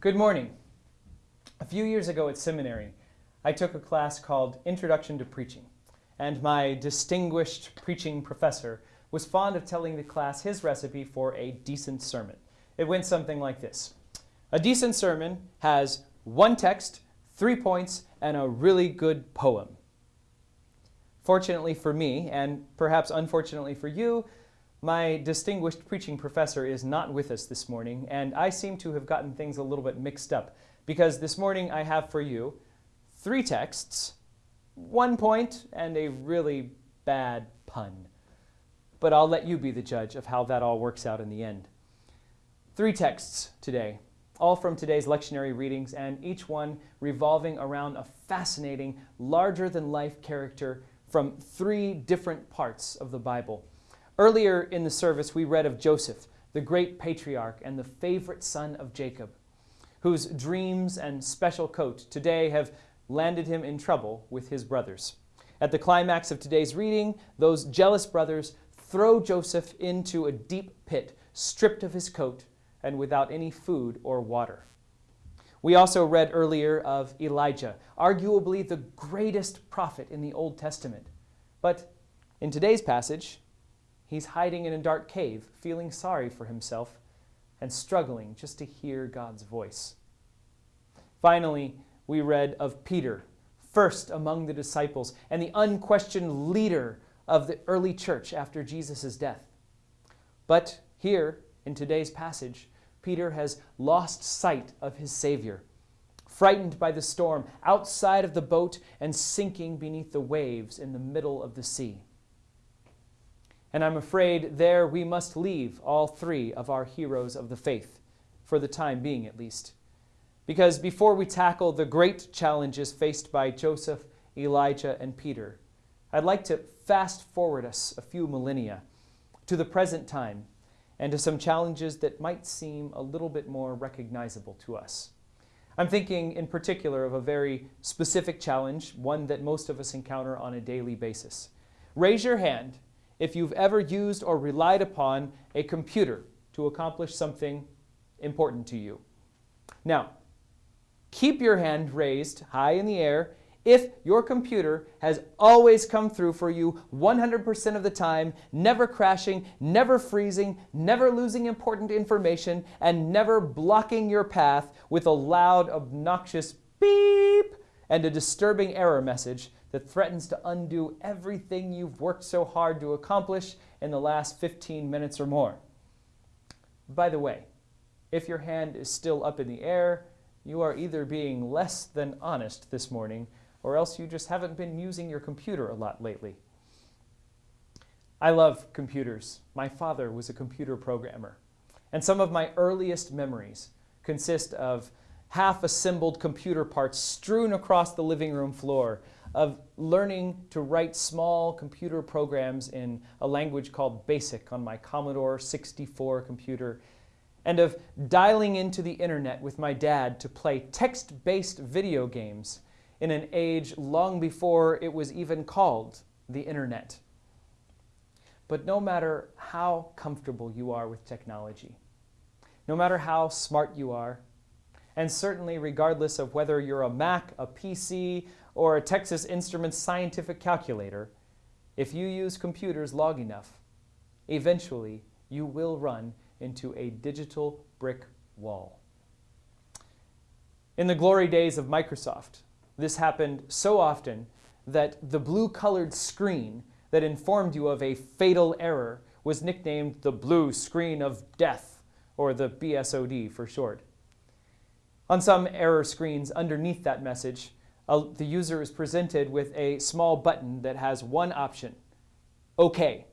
Good morning. A few years ago at seminary, I took a class called Introduction to Preaching, and my distinguished preaching professor was fond of telling the class his recipe for a decent sermon. It went something like this. A decent sermon has one text, three points, and a really good poem. Fortunately for me, and perhaps unfortunately for you, my distinguished preaching professor is not with us this morning, and I seem to have gotten things a little bit mixed up because this morning I have for you three texts, one point, and a really bad pun. But I'll let you be the judge of how that all works out in the end. Three texts today, all from today's lectionary readings, and each one revolving around a fascinating, larger-than-life character from three different parts of the Bible. Earlier in the service, we read of Joseph, the great patriarch and the favorite son of Jacob, whose dreams and special coat today have landed him in trouble with his brothers. At the climax of today's reading, those jealous brothers throw Joseph into a deep pit, stripped of his coat and without any food or water. We also read earlier of Elijah, arguably the greatest prophet in the Old Testament. But in today's passage, He's hiding in a dark cave, feeling sorry for himself and struggling just to hear God's voice. Finally, we read of Peter, first among the disciples and the unquestioned leader of the early church after Jesus' death. But here, in today's passage, Peter has lost sight of his Savior, frightened by the storm outside of the boat and sinking beneath the waves in the middle of the sea. And I'm afraid there we must leave all three of our heroes of the faith, for the time being at least. Because before we tackle the great challenges faced by Joseph, Elijah, and Peter, I'd like to fast forward us a few millennia to the present time and to some challenges that might seem a little bit more recognizable to us. I'm thinking in particular of a very specific challenge, one that most of us encounter on a daily basis. Raise your hand if you've ever used or relied upon a computer to accomplish something important to you. Now, keep your hand raised high in the air if your computer has always come through for you 100% of the time, never crashing, never freezing, never losing important information, and never blocking your path with a loud, obnoxious and a disturbing error message that threatens to undo everything you've worked so hard to accomplish in the last 15 minutes or more. By the way, if your hand is still up in the air, you are either being less than honest this morning or else you just haven't been using your computer a lot lately. I love computers. My father was a computer programmer. And some of my earliest memories consist of half-assembled computer parts strewn across the living room floor, of learning to write small computer programs in a language called BASIC on my Commodore 64 computer, and of dialing into the internet with my dad to play text-based video games in an age long before it was even called the internet. But no matter how comfortable you are with technology, no matter how smart you are, and certainly regardless of whether you're a Mac, a PC, or a Texas Instruments scientific calculator, if you use computers long enough, eventually you will run into a digital brick wall. In the glory days of Microsoft, this happened so often that the blue-colored screen that informed you of a fatal error was nicknamed the blue screen of death, or the BSOD for short. On some error screens underneath that message, the user is presented with a small button that has one option, OK.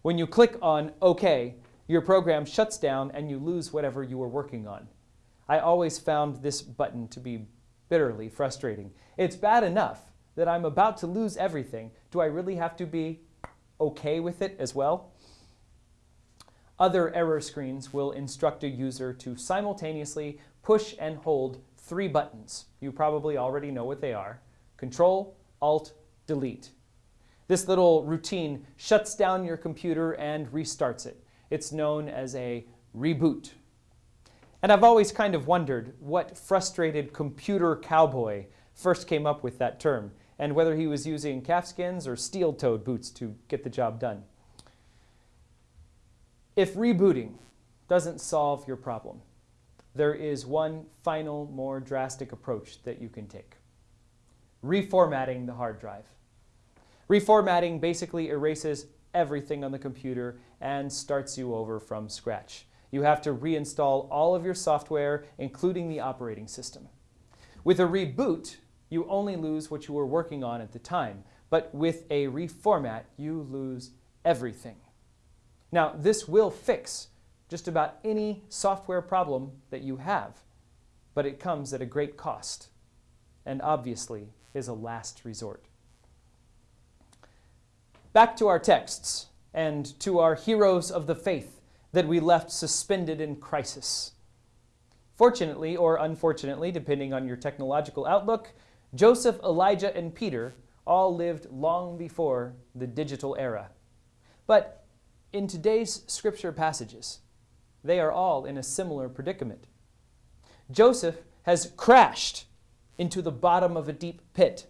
When you click on OK, your program shuts down and you lose whatever you were working on. I always found this button to be bitterly frustrating. It's bad enough that I'm about to lose everything. Do I really have to be OK with it as well? Other error screens will instruct a user to simultaneously push and hold three buttons. You probably already know what they are. Control, Alt, Delete. This little routine shuts down your computer and restarts it. It's known as a reboot. And I've always kind of wondered what frustrated computer cowboy first came up with that term, and whether he was using calfskins or steel-toed boots to get the job done. If rebooting doesn't solve your problem, there is one final, more drastic approach that you can take. Reformatting the hard drive. Reformatting basically erases everything on the computer and starts you over from scratch. You have to reinstall all of your software, including the operating system. With a reboot, you only lose what you were working on at the time, but with a reformat, you lose everything. Now, this will fix just about any software problem that you have, but it comes at a great cost and obviously is a last resort. Back to our texts and to our heroes of the faith that we left suspended in crisis. Fortunately, or unfortunately, depending on your technological outlook, Joseph, Elijah, and Peter all lived long before the digital era. But in today's scripture passages, they are all in a similar predicament. Joseph has crashed into the bottom of a deep pit.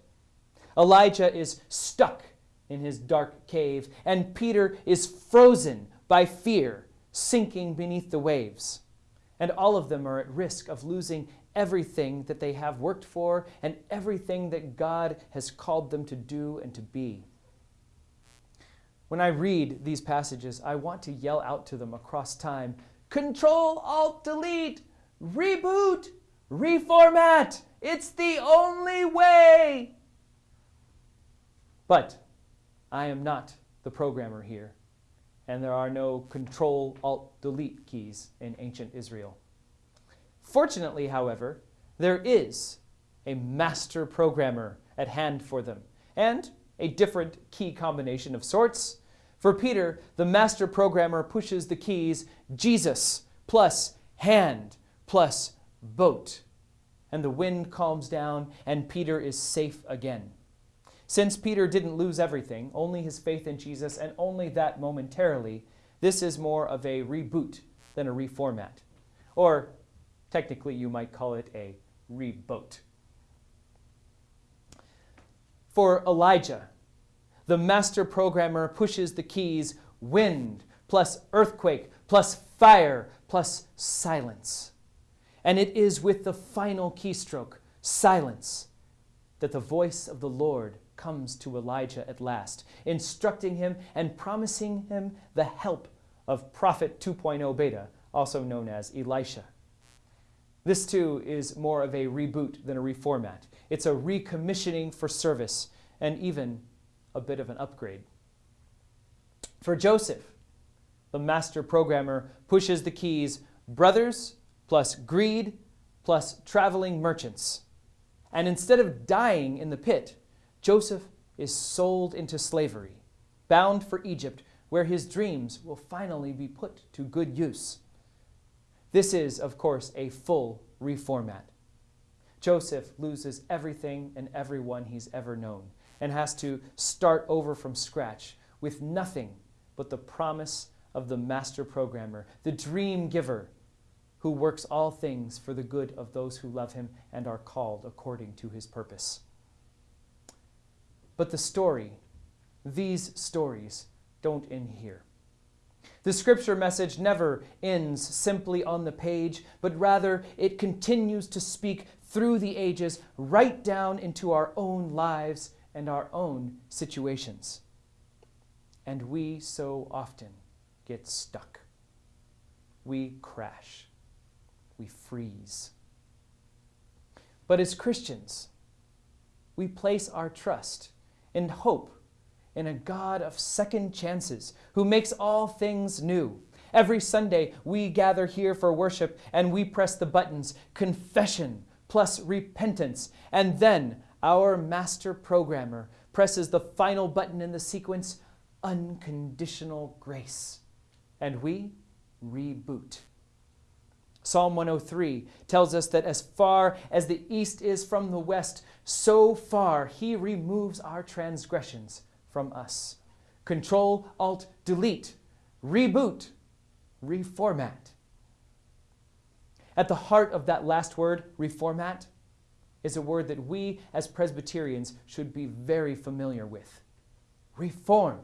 Elijah is stuck in his dark cave, and Peter is frozen by fear, sinking beneath the waves. And all of them are at risk of losing everything that they have worked for and everything that God has called them to do and to be. When I read these passages, I want to yell out to them across time Control, Alt, Delete, reboot, reformat. It's the only way. But I am not the programmer here, and there are no Control, Alt, Delete keys in ancient Israel. Fortunately, however, there is a master programmer at hand for them, and a different key combination of sorts. For Peter, the master programmer pushes the keys Jesus plus hand plus boat. And the wind calms down, and Peter is safe again. Since Peter didn't lose everything, only his faith in Jesus, and only that momentarily, this is more of a reboot than a reformat. Or technically, you might call it a reboat. For Elijah, the master programmer pushes the keys wind plus earthquake plus fire plus silence. And it is with the final keystroke, silence, that the voice of the Lord comes to Elijah at last, instructing him and promising him the help of Prophet 2.0 Beta, also known as Elisha. This too is more of a reboot than a reformat. It's a recommissioning for service and even a bit of an upgrade. For Joseph, the master programmer pushes the keys brothers plus greed plus traveling merchants. And instead of dying in the pit, Joseph is sold into slavery, bound for Egypt, where his dreams will finally be put to good use. This is, of course, a full reformat. Joseph loses everything and everyone he's ever known and has to start over from scratch with nothing but the promise of the master programmer, the dream giver, who works all things for the good of those who love him and are called according to his purpose. But the story, these stories, don't end here. The scripture message never ends simply on the page, but rather it continues to speak through the ages right down into our own lives and our own situations. And we so often get stuck. We crash. We freeze. But as Christians, we place our trust and hope in a God of second chances who makes all things new. Every Sunday, we gather here for worship and we press the buttons confession plus repentance, and then our master programmer presses the final button in the sequence, unconditional grace. And we reboot. Psalm 103 tells us that as far as the east is from the west, so far he removes our transgressions from us. Control, Alt, Delete, reboot, reformat. At the heart of that last word, reformat, is a word that we as Presbyterians should be very familiar with reform.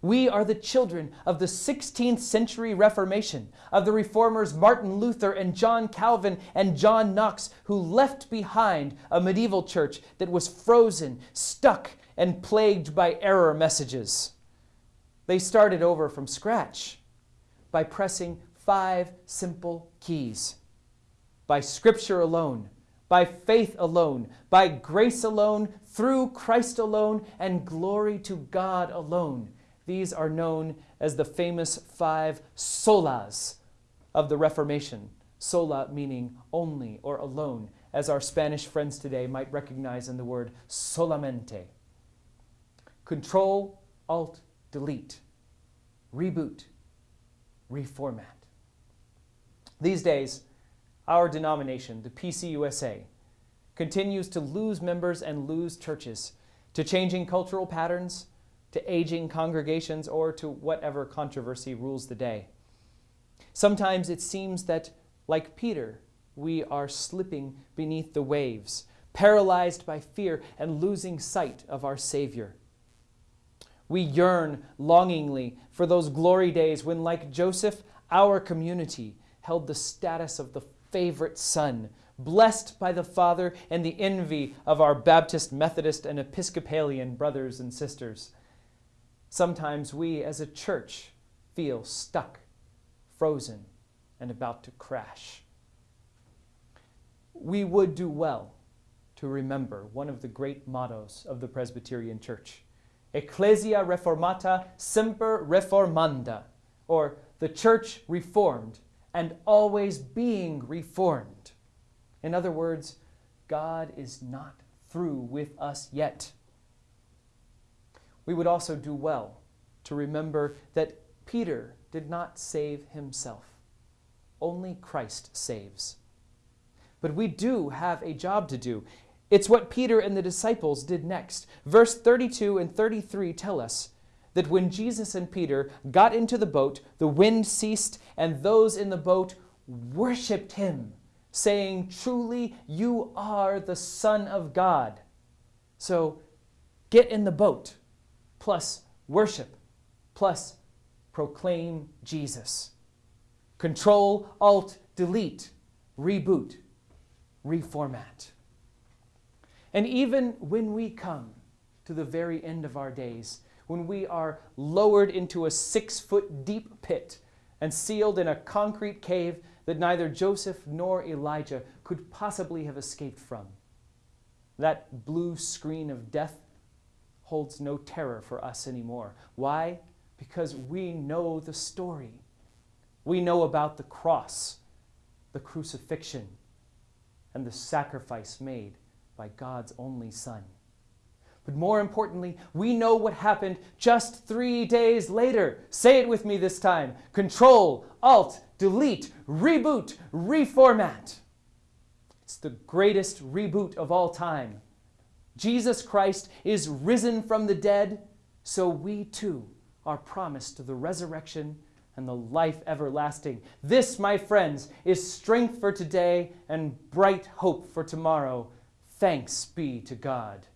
We are the children of the 16th century Reformation, of the reformers Martin Luther and John Calvin and John Knox, who left behind a medieval church that was frozen, stuck, and plagued by error messages. They started over from scratch by pressing five simple keys by Scripture alone, by faith alone, by grace alone, through Christ alone, and glory to God alone. These are known as the famous five solas of the Reformation. Sola meaning only or alone, as our Spanish friends today might recognize in the word solamente. Control, Alt, Delete, reboot, reformat. These days, our denomination, the PCUSA, continues to lose members and lose churches to changing cultural patterns, to aging congregations, or to whatever controversy rules the day. Sometimes it seems that, like Peter, we are slipping beneath the waves, paralyzed by fear and losing sight of our Savior. We yearn longingly for those glory days when, like Joseph, our community held the status of the favorite son, blessed by the Father and the envy of our Baptist, Methodist, and Episcopalian brothers and sisters. Sometimes we as a church feel stuck, frozen, and about to crash. We would do well to remember one of the great mottos of the Presbyterian Church Ecclesia reformata semper reformanda, or the church reformed and always being reformed. In other words, God is not through with us yet. We would also do well to remember that Peter did not save himself. Only Christ saves. But we do have a job to do. It's what Peter and the disciples did next. Verse 32 and 33 tell us that when Jesus and Peter got into the boat, the wind ceased, and those in the boat worshiped him, saying, Truly, you are the Son of God. So get in the boat, plus worship, plus proclaim Jesus. Control, Alt, Delete, reboot, reformat. And even when we come to the very end of our days, when we are lowered into a six foot deep pit and sealed in a concrete cave that neither Joseph nor Elijah could possibly have escaped from. That blue screen of death holds no terror for us anymore. Why? Because we know the story. We know about the cross, the crucifixion, and the sacrifice made by God's only Son. But more importantly, we know what happened just three days later. Say it with me this time. Control, Alt, Delete, Reboot, Reformat. It's the greatest reboot of all time. Jesus Christ is risen from the dead, so we too are promised the resurrection and the life everlasting. This, my friends, is strength for today and bright hope for tomorrow. Thanks be to God.